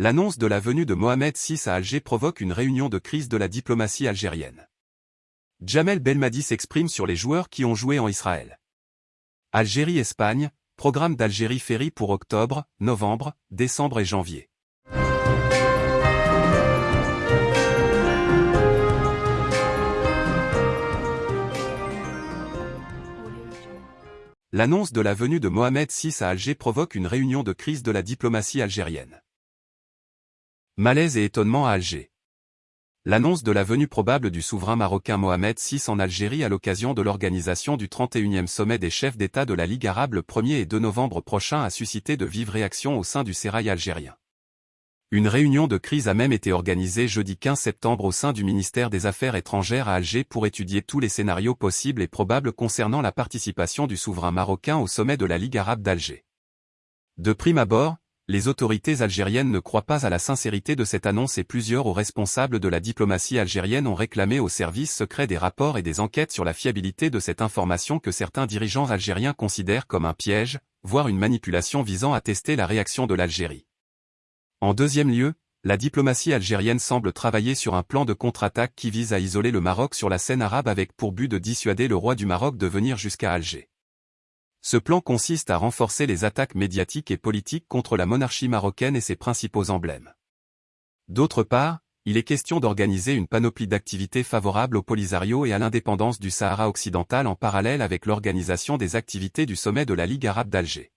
L'annonce de la venue de Mohamed VI à Alger provoque une réunion de crise de la diplomatie algérienne. Jamel Belmadi s'exprime sur les joueurs qui ont joué en Israël. Algérie-Espagne, programme d'Algérie Ferry pour octobre, novembre, décembre et janvier. L'annonce de la venue de Mohamed VI à Alger provoque une réunion de crise de la diplomatie algérienne. Malaise et étonnement à Alger. L'annonce de la venue probable du souverain marocain Mohamed VI en Algérie à l'occasion de l'organisation du 31e sommet des chefs d'État de la Ligue arabe le 1er et 2 novembre prochain a suscité de vives réactions au sein du sérail algérien. Une réunion de crise a même été organisée jeudi 15 septembre au sein du ministère des Affaires étrangères à Alger pour étudier tous les scénarios possibles et probables concernant la participation du souverain marocain au sommet de la Ligue arabe d'Alger. De prime abord, les autorités algériennes ne croient pas à la sincérité de cette annonce et plusieurs hauts responsables de la diplomatie algérienne ont réclamé au service secret des rapports et des enquêtes sur la fiabilité de cette information que certains dirigeants algériens considèrent comme un piège, voire une manipulation visant à tester la réaction de l'Algérie. En deuxième lieu, la diplomatie algérienne semble travailler sur un plan de contre-attaque qui vise à isoler le Maroc sur la scène arabe avec pour but de dissuader le roi du Maroc de venir jusqu'à Alger. Ce plan consiste à renforcer les attaques médiatiques et politiques contre la monarchie marocaine et ses principaux emblèmes. D'autre part, il est question d'organiser une panoplie d'activités favorables au Polisario et à l'indépendance du Sahara occidental en parallèle avec l'organisation des activités du sommet de la Ligue arabe d'Alger.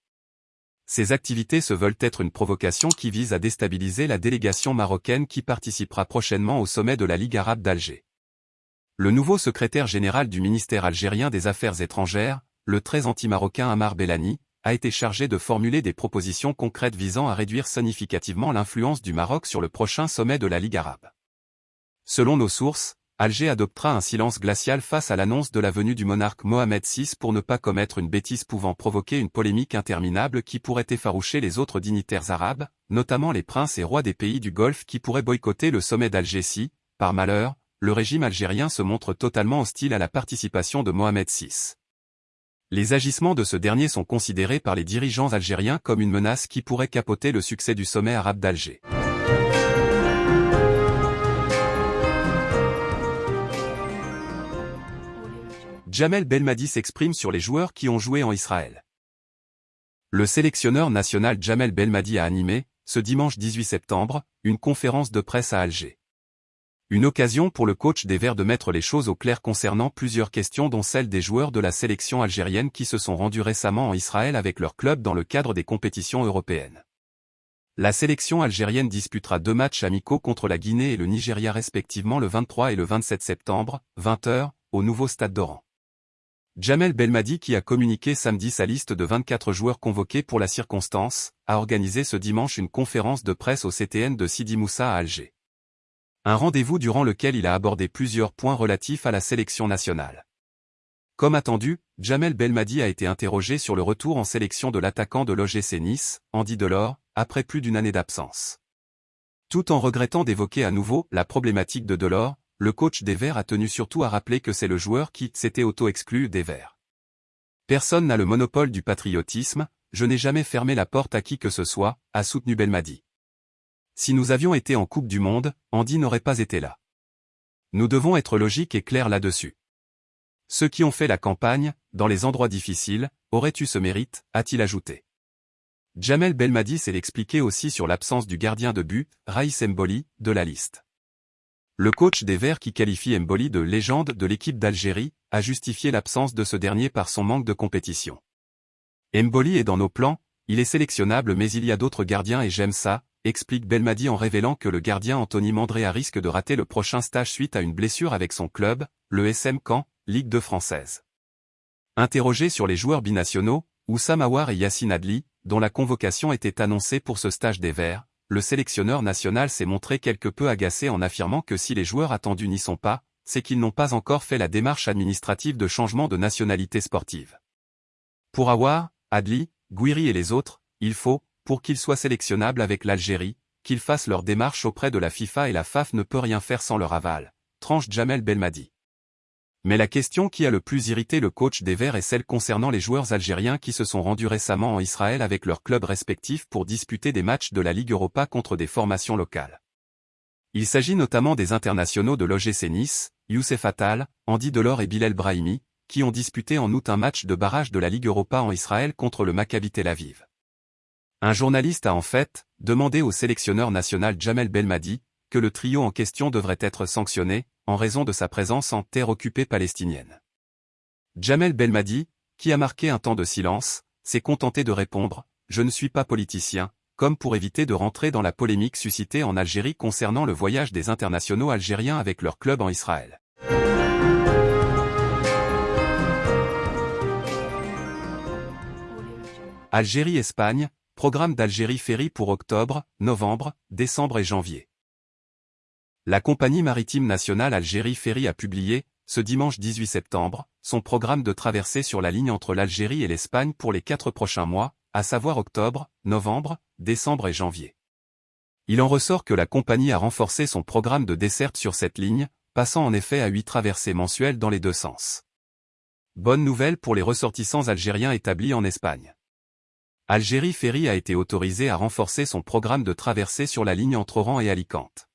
Ces activités se veulent être une provocation qui vise à déstabiliser la délégation marocaine qui participera prochainement au sommet de la Ligue arabe d'Alger. Le nouveau secrétaire général du ministère algérien des Affaires étrangères, le très anti-marocain Amar Bellani, a été chargé de formuler des propositions concrètes visant à réduire significativement l'influence du Maroc sur le prochain sommet de la Ligue arabe. Selon nos sources, Alger adoptera un silence glacial face à l'annonce de la venue du monarque Mohamed VI pour ne pas commettre une bêtise pouvant provoquer une polémique interminable qui pourrait effaroucher les autres dignitaires arabes, notamment les princes et rois des pays du Golfe qui pourraient boycotter le sommet d'Alger si, par malheur, le régime algérien se montre totalement hostile à la participation de Mohamed VI. Les agissements de ce dernier sont considérés par les dirigeants algériens comme une menace qui pourrait capoter le succès du sommet arabe d'Alger. Jamel Belmadi s'exprime sur les joueurs qui ont joué en Israël. Le sélectionneur national Jamel Belmadi a animé, ce dimanche 18 septembre, une conférence de presse à Alger. Une occasion pour le coach des Verts de mettre les choses au clair concernant plusieurs questions dont celle des joueurs de la sélection algérienne qui se sont rendus récemment en Israël avec leur club dans le cadre des compétitions européennes. La sélection algérienne disputera deux matchs amicaux contre la Guinée et le Nigeria respectivement le 23 et le 27 septembre, 20h, au nouveau stade d'Oran. Jamel Belmadi qui a communiqué samedi sa liste de 24 joueurs convoqués pour la circonstance, a organisé ce dimanche une conférence de presse au CTN de Sidi Moussa à Alger. Un rendez-vous durant lequel il a abordé plusieurs points relatifs à la sélection nationale. Comme attendu, Jamel Belmadi a été interrogé sur le retour en sélection de l'attaquant de l'OGC Nice, Andy Delors, après plus d'une année d'absence. Tout en regrettant d'évoquer à nouveau la problématique de Delors, le coach des Verts a tenu surtout à rappeler que c'est le joueur qui s'était auto-exclu des Verts. Personne n'a le monopole du patriotisme, je n'ai jamais fermé la porte à qui que ce soit, a soutenu Belmadi. Si nous avions été en Coupe du Monde, Andy n'aurait pas été là. Nous devons être logiques et clairs là-dessus. Ceux qui ont fait la campagne, dans les endroits difficiles, auraient eu ce mérite, a-t-il ajouté. Jamel Belmadi s'est expliqué aussi sur l'absence du gardien de but, Raïs Mboli, de la liste. Le coach des Verts qui qualifie Mboli de légende de l'équipe d'Algérie, a justifié l'absence de ce dernier par son manque de compétition. Mboli est dans nos plans, il est sélectionnable mais il y a d'autres gardiens et j'aime ça, explique Belmadi en révélant que le gardien Anthony Mandrea risque de rater le prochain stage suite à une blessure avec son club, le SM Caen, Ligue 2 française. Interrogé sur les joueurs binationaux, Oussam Aouar et Yassine Adli, dont la convocation était annoncée pour ce stage des Verts, le sélectionneur national s'est montré quelque peu agacé en affirmant que si les joueurs attendus n'y sont pas, c'est qu'ils n'ont pas encore fait la démarche administrative de changement de nationalité sportive. Pour Aouar, Adli, Guiri et les autres, il faut, pour qu'ils soient sélectionnables avec l'Algérie, qu'ils fassent leur démarche auprès de la FIFA et la FAF ne peut rien faire sans leur aval, tranche Jamel Belmadi. Mais la question qui a le plus irrité le coach des Verts est celle concernant les joueurs algériens qui se sont rendus récemment en Israël avec leurs clubs respectifs pour disputer des matchs de la Ligue Europa contre des formations locales. Il s'agit notamment des internationaux de l'OGC Nice, Youssef Attal, Andy Delors et Bilal Brahimi, qui ont disputé en août un match de barrage de la Ligue Europa en Israël contre le Maccabi Tel Aviv. Un journaliste a en fait demandé au sélectionneur national Jamel Belmadi que le trio en question devrait être sanctionné, en raison de sa présence en terre occupée palestinienne. Jamel Belmadi, qui a marqué un temps de silence, s'est contenté de répondre « Je ne suis pas politicien », comme pour éviter de rentrer dans la polémique suscitée en Algérie concernant le voyage des internationaux algériens avec leur club en Israël. Algérie-Espagne, programme d'Algérie Ferry pour octobre, novembre, décembre et janvier. La compagnie maritime nationale Algérie Ferry a publié, ce dimanche 18 septembre, son programme de traversée sur la ligne entre l'Algérie et l'Espagne pour les quatre prochains mois, à savoir octobre, novembre, décembre et janvier. Il en ressort que la compagnie a renforcé son programme de desserte sur cette ligne, passant en effet à huit traversées mensuelles dans les deux sens. Bonne nouvelle pour les ressortissants algériens établis en Espagne. Algérie Ferry a été autorisé à renforcer son programme de traversée sur la ligne entre Oran et Alicante.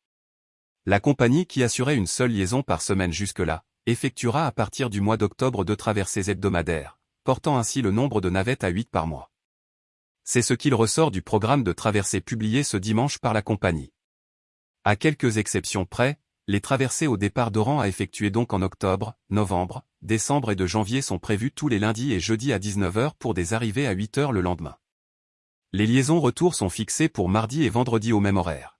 La compagnie qui assurait une seule liaison par semaine jusque-là, effectuera à partir du mois d'octobre deux traversées hebdomadaires, portant ainsi le nombre de navettes à 8 par mois. C'est ce qu'il ressort du programme de traversée publié ce dimanche par la compagnie. À quelques exceptions près, les traversées au départ d'Oran à effectuer donc en octobre, novembre, décembre et de janvier sont prévues tous les lundis et jeudis à 19h pour des arrivées à 8h le lendemain. Les liaisons retour sont fixées pour mardi et vendredi au même horaire.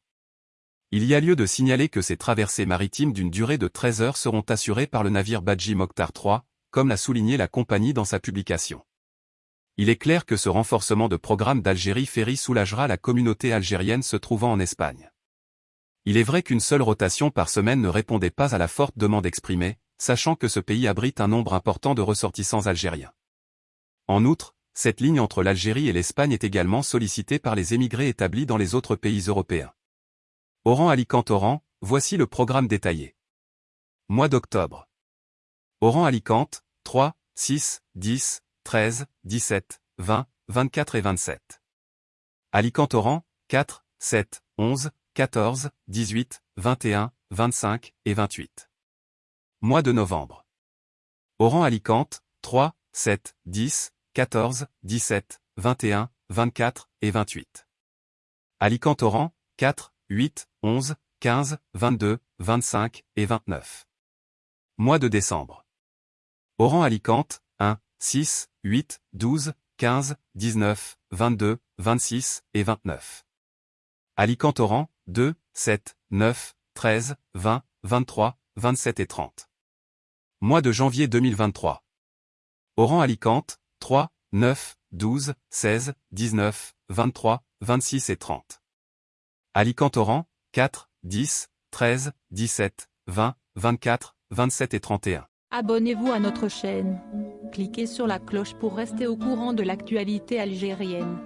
Il y a lieu de signaler que ces traversées maritimes d'une durée de 13 heures seront assurées par le navire Badji Mokhtar III, comme l'a souligné la compagnie dans sa publication. Il est clair que ce renforcement de programme d'Algérie Ferry soulagera la communauté algérienne se trouvant en Espagne. Il est vrai qu'une seule rotation par semaine ne répondait pas à la forte demande exprimée, sachant que ce pays abrite un nombre important de ressortissants algériens. En outre, cette ligne entre l'Algérie et l'Espagne est également sollicitée par les émigrés établis dans les autres pays européens. Oran Alicante Oran, voici le programme détaillé. Mois d'octobre. Oran Alicante, 3, 6, 10, 13, 17, 20, 24 et 27. Alicante Oran, 4, 7, 11, 14, 18, 21, 25 et 28. Mois de novembre. Oran Alicante, 3, 7, 10, 14, 17, 21, 24 et 28. Alicante Oran, 4, 8, 11, 15, 22, 25 et 29. Mois de décembre. Oran Alicante, 1, 6, 8, 12, 15, 19, 22, 26 et 29. Alicante Oran, 2, 7, 9, 13, 20, 23, 27 et 30. Mois de janvier 2023. Oran Alicante, 3, 9, 12, 16, 19, 23, 26 et 30. Alicante Oran, 4, 10, 13, 17, 20, 24, 27 et 31. Abonnez-vous à notre chaîne. Cliquez sur la cloche pour rester au courant de l'actualité algérienne.